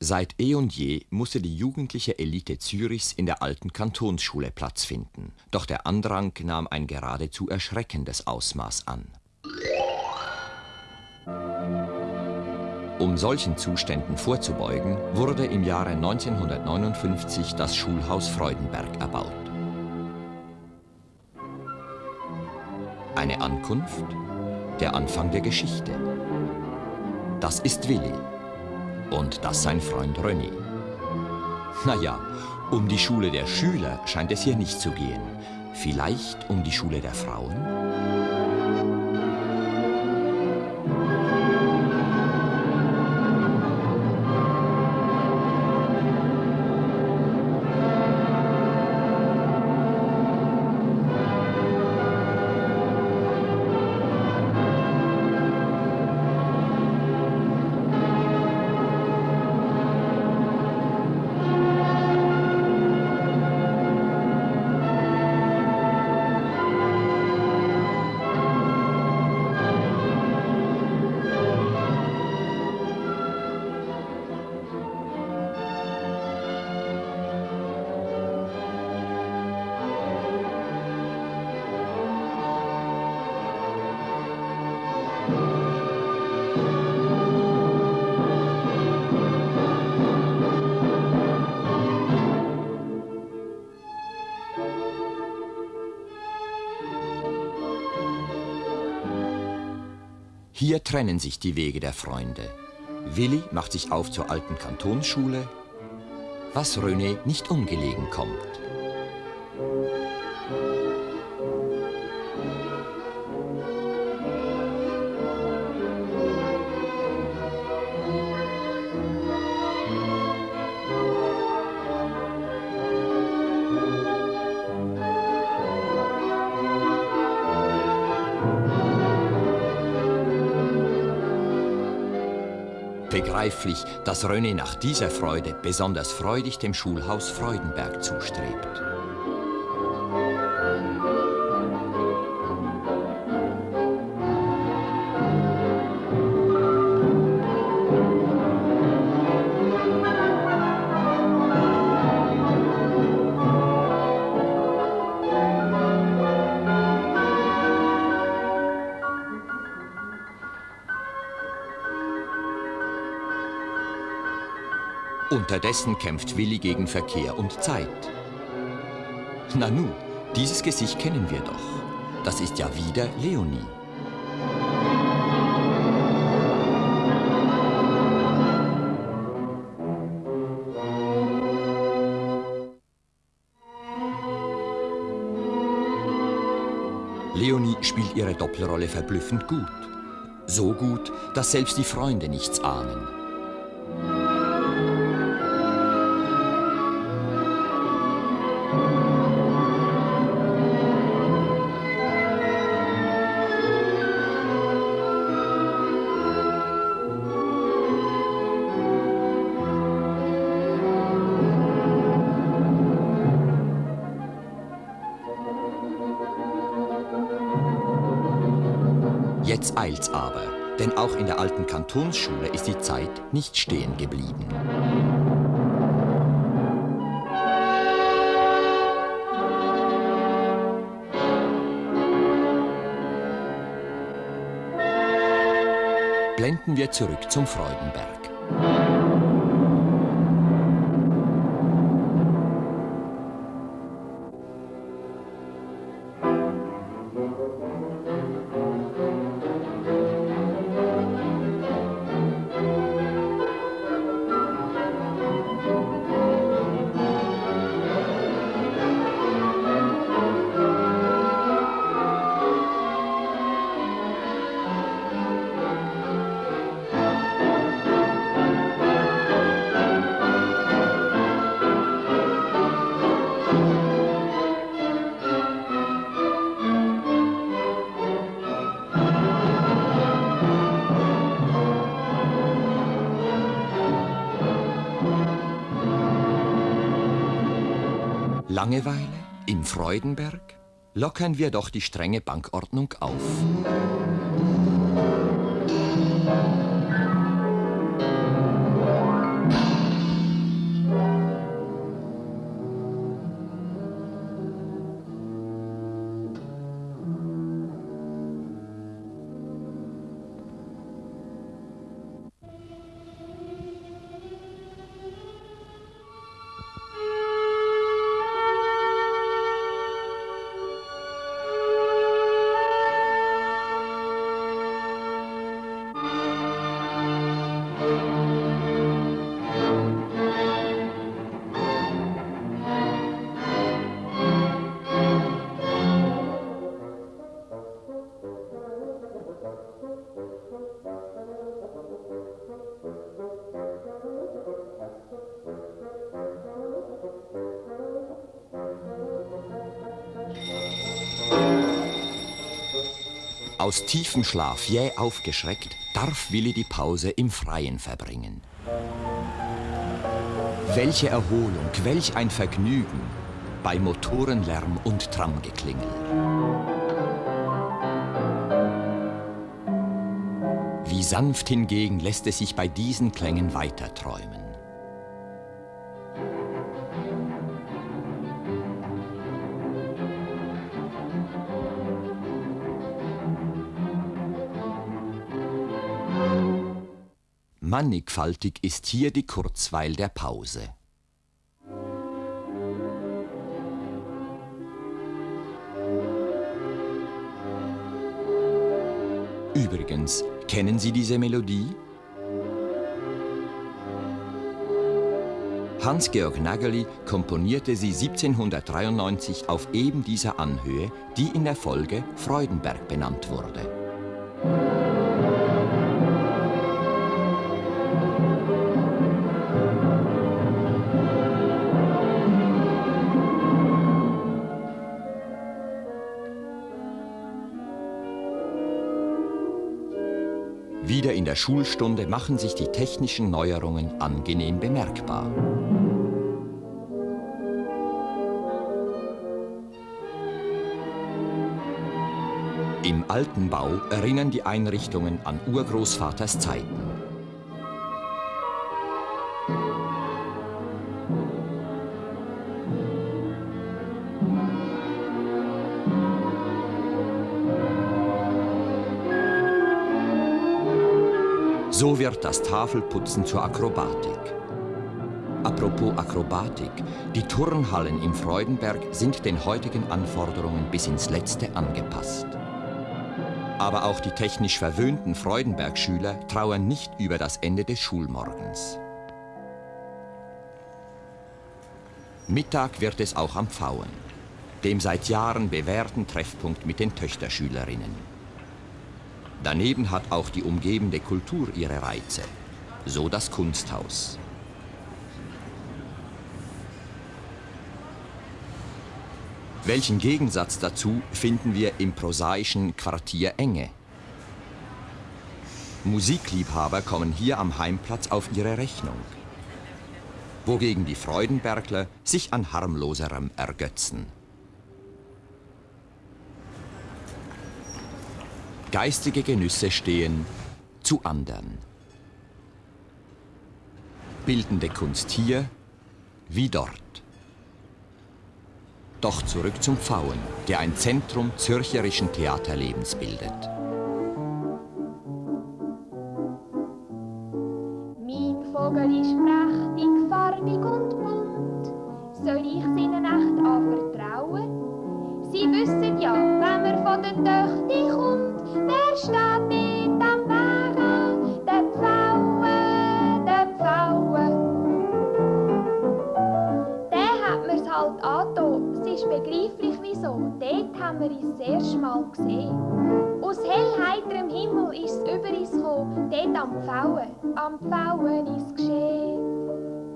Seit eh und je musste die jugendliche Elite Zürichs in der alten Kantonsschule Platz finden. Doch der Andrang nahm ein geradezu erschreckendes Ausmaß an. Um solchen Zuständen vorzubeugen, wurde im Jahre 1959 das Schulhaus Freudenberg erbaut. Eine Ankunft, der Anfang der Geschichte. Das ist Willi und das sein Freund René. Naja, um die Schule der Schüler scheint es hier nicht zu gehen. Vielleicht um die Schule der Frauen? Hier trennen sich die Wege der Freunde. Willi macht sich auf zur alten Kantonsschule, was René nicht ungelegen kommt. Begreiflich, dass René nach dieser Freude besonders freudig dem Schulhaus Freudenberg zustrebt. Unterdessen kämpft Willi gegen Verkehr und Zeit. Nanu, dieses Gesicht kennen wir doch. Das ist ja wieder Leonie. Leonie spielt ihre Doppelrolle verblüffend gut. So gut, dass selbst die Freunde nichts ahnen. Jetzt eilt's aber, denn auch in der alten Kantonsschule ist die Zeit nicht stehen geblieben. Blenden wir zurück zum Freudenberg. Langeweile im Freudenberg? Lockern wir doch die strenge Bankordnung auf. Aus tiefem Schlaf jäh aufgeschreckt, darf Willi die Pause im Freien verbringen. Welche Erholung, welch ein Vergnügen bei Motorenlärm und Tramgeklingel. Wie sanft hingegen lässt es sich bei diesen Klängen weiterträumen. Mannigfaltig ist hier die Kurzweil der Pause. Übrigens, kennen Sie diese Melodie? Hans-Georg Nageli komponierte sie 1793 auf eben dieser Anhöhe, die in der Folge Freudenberg benannt wurde. In der Schulstunde machen sich die technischen Neuerungen angenehm bemerkbar. Im alten Bau erinnern die Einrichtungen an Urgroßvaters Zeiten. So wird das Tafelputzen zur Akrobatik. Apropos Akrobatik, die Turnhallen im Freudenberg sind den heutigen Anforderungen bis ins Letzte angepasst. Aber auch die technisch verwöhnten Freudenberg-Schüler trauern nicht über das Ende des Schulmorgens. Mittag wird es auch am Pfauen, dem seit Jahren bewährten Treffpunkt mit den Töchterschülerinnen. Daneben hat auch die umgebende Kultur ihre Reize, so das Kunsthaus. Welchen Gegensatz dazu finden wir im prosaischen Quartier Enge? Musikliebhaber kommen hier am Heimplatz auf ihre Rechnung, wogegen die Freudenbergler sich an harmloserem ergötzen. Geistige Genüsse stehen zu andern. Bildende Kunst hier wie dort. Doch zurück zum Pfauen, der ein Zentrum zürcherischen Theaterlebens bildet. Halt angetan. Es ist begreiflich, wieso. Dort haben wir uns das erste Mal gesehen. Aus hellheiterem Himmel ist es über uns gekommen, dort am Pfauen. Am Pfauen ist geschehen.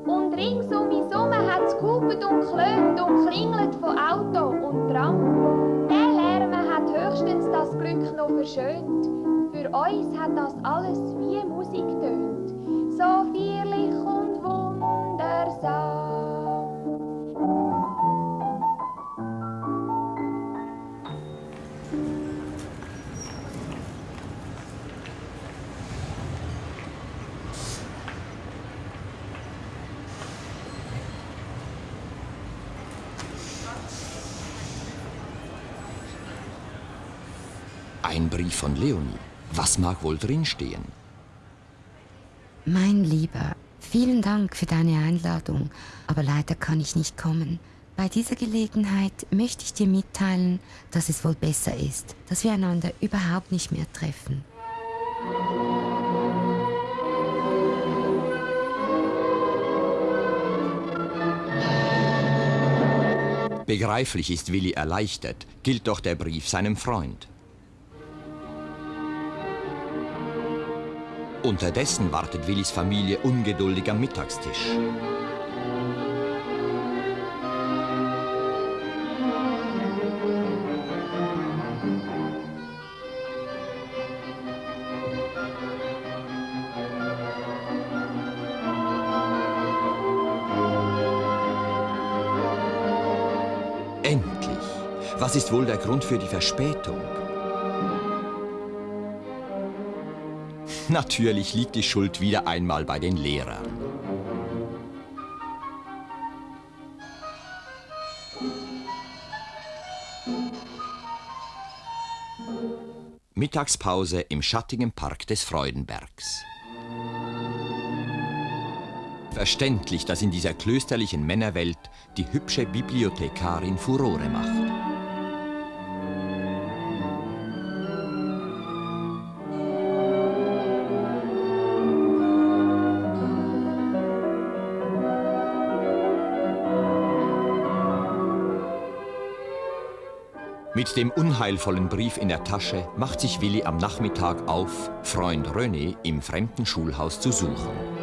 Und rings um uns herum hat's gehupet und klönt und klingelt von Auto und Tram. Der Lärm hat höchstens das Glück noch verschönt. Für uns hat das alles wie Musik tönt, so feierlich und wundersam. Ein Brief von Leonie. Was mag wohl drinstehen? Mein Lieber, vielen Dank für deine Einladung, aber leider kann ich nicht kommen. Bei dieser Gelegenheit möchte ich dir mitteilen, dass es wohl besser ist, dass wir einander überhaupt nicht mehr treffen. Begreiflich ist Willi erleichtert, gilt doch der Brief seinem Freund. Unterdessen wartet Willis Familie ungeduldig am Mittagstisch. Endlich! Was ist wohl der Grund für die Verspätung? Natürlich liegt die Schuld wieder einmal bei den Lehrern. Mittagspause im schattigen Park des Freudenbergs. Verständlich, dass in dieser klösterlichen Männerwelt die hübsche Bibliothekarin Furore macht. Mit dem unheilvollen Brief in der Tasche macht sich Willi am Nachmittag auf, Freund René im fremden Schulhaus zu suchen.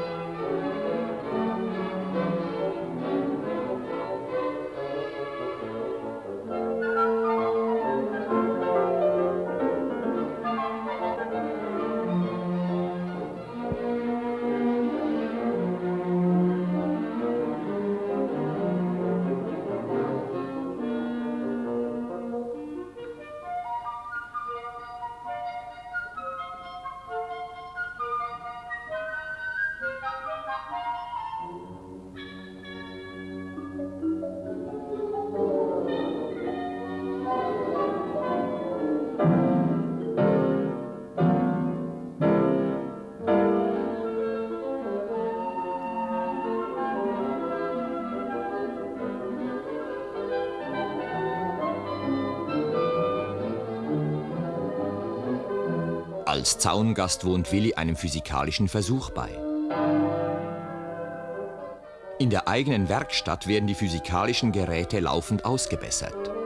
Als Zaungast wohnt Willi einem physikalischen Versuch bei. In der eigenen Werkstatt werden die physikalischen Geräte laufend ausgebessert.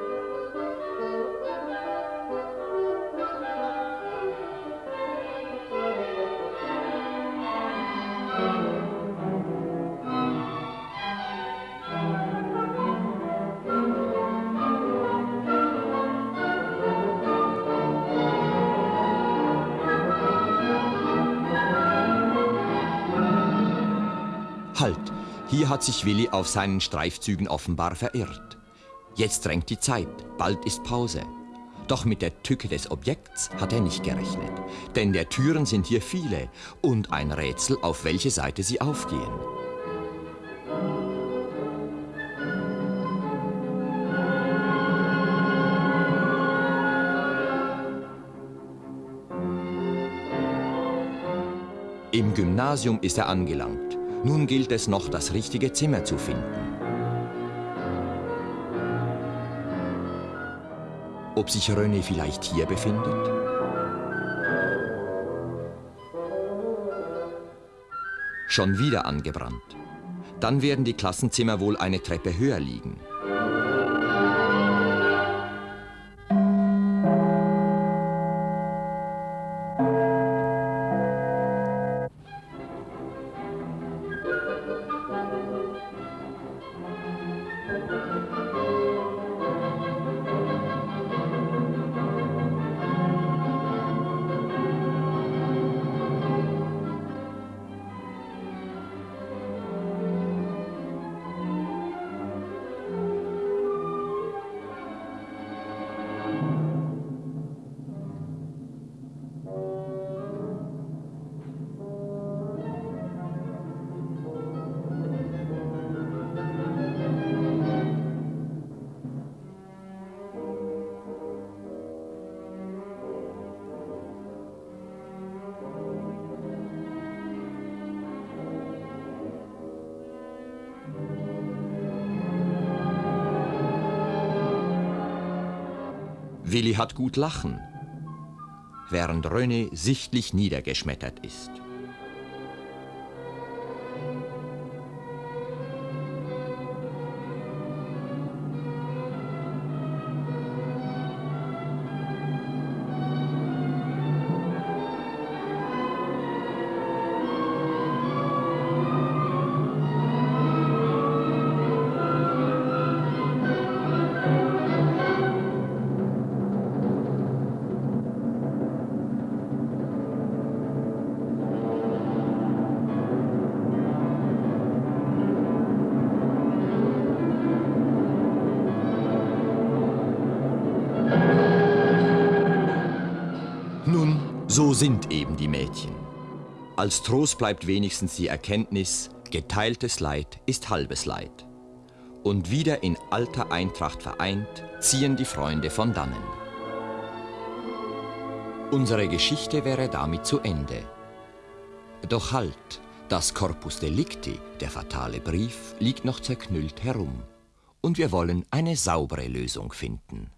Halt, hier hat sich Willi auf seinen Streifzügen offenbar verirrt. Jetzt drängt die Zeit, bald ist Pause. Doch mit der Tücke des Objekts hat er nicht gerechnet. Denn der Türen sind hier viele und ein Rätsel, auf welche Seite sie aufgehen. Im Gymnasium ist er angelangt. Nun gilt es noch, das richtige Zimmer zu finden. Ob sich René vielleicht hier befindet? Schon wieder angebrannt. Dann werden die Klassenzimmer wohl eine Treppe höher liegen. Willi hat gut lachen, während René sichtlich niedergeschmettert ist. So sind eben die Mädchen. Als Trost bleibt wenigstens die Erkenntnis, geteiltes Leid ist halbes Leid. Und wieder in alter Eintracht vereint, ziehen die Freunde von dannen. Unsere Geschichte wäre damit zu Ende. Doch halt, das Corpus Delicti, der fatale Brief, liegt noch zerknüllt herum. Und wir wollen eine saubere Lösung finden.